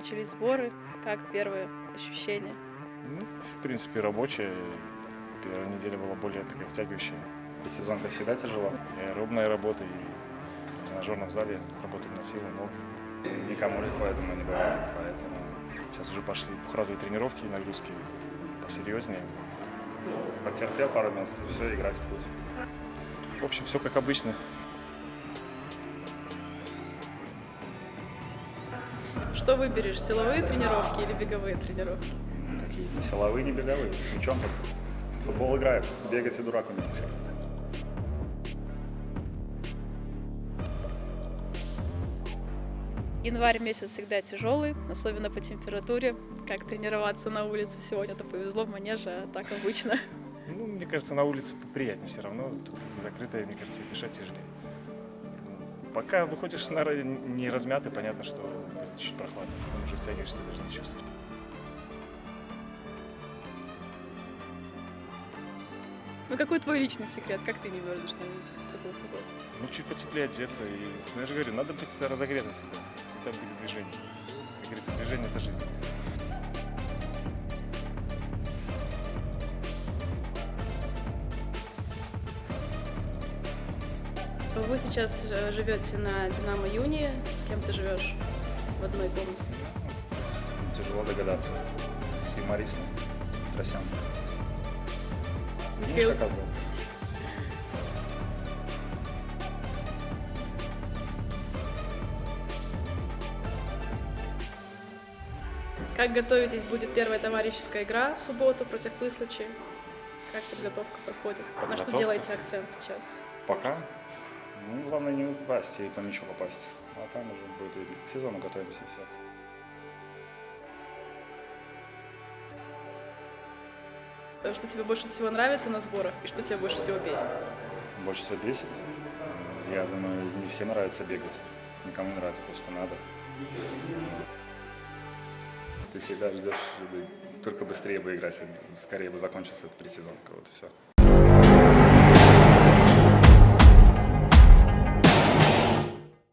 начались сборы. Как первые ощущения? Ну, в принципе, рабочая. Первая неделя была более такая втягивающая. Сезон, как всегда, тяжело. И аэробная работа, и в тренажерном зале работают на силы ног. Никому легко, я думаю, не бывает, поэтому... Сейчас уже пошли двухразовые тренировки нагрузки посерьезнее. Потерпел пару месяцев, все, играть путь. В общем, все как обычно. Что выберешь, силовые тренировки или беговые тренировки? Какие? Силовые, не беговые. С мячом в футбол играют. Бегать и дурак умеет. Январь месяц всегда тяжелый, особенно по температуре. Как тренироваться на улице сегодня-то повезло в манеже, а так обычно. Ну, мне кажется, на улице приятнее все равно. Тут закрытое, мне кажется, дышать тяжелее. Пока выходишь с нары не размятый, понятно, что будет чуть прохладно. Потом уже втягиваешься, даже не чувствуешь. Ну какой твой личный секрет? Как ты не мерзнешь на погоду? Ну, чуть потеплее одеться. И, ну, я же говорю, надо быть разогретым всегда. Всегда будет движение. Как говорится, движение – это жизнь. Вы сейчас э, живете на Динамо Юни. С кем ты живешь в одной комнате? Тяжело догадаться. С юмористом. Тросян. Видишь, как отбыл? как готовитесь? Будет первая товарищеская игра в субботу против Выслочи. Как подготовка проходит? На что Подготовка? делаете акцент сейчас? Пока. Ну, главное не упасть и по мячу попасть. А там уже будет видно. К сезону готовимся и все. Что тебе больше всего нравится на сборах и что тебя больше всего бесит? Больше всего бесит. Я думаю, не всем нравится бегать. Никому не нравится, просто надо. Ты всегда ждешь, чтобы только быстрее бы играть, скорее бы закончился этот предсезонка. Вот и все.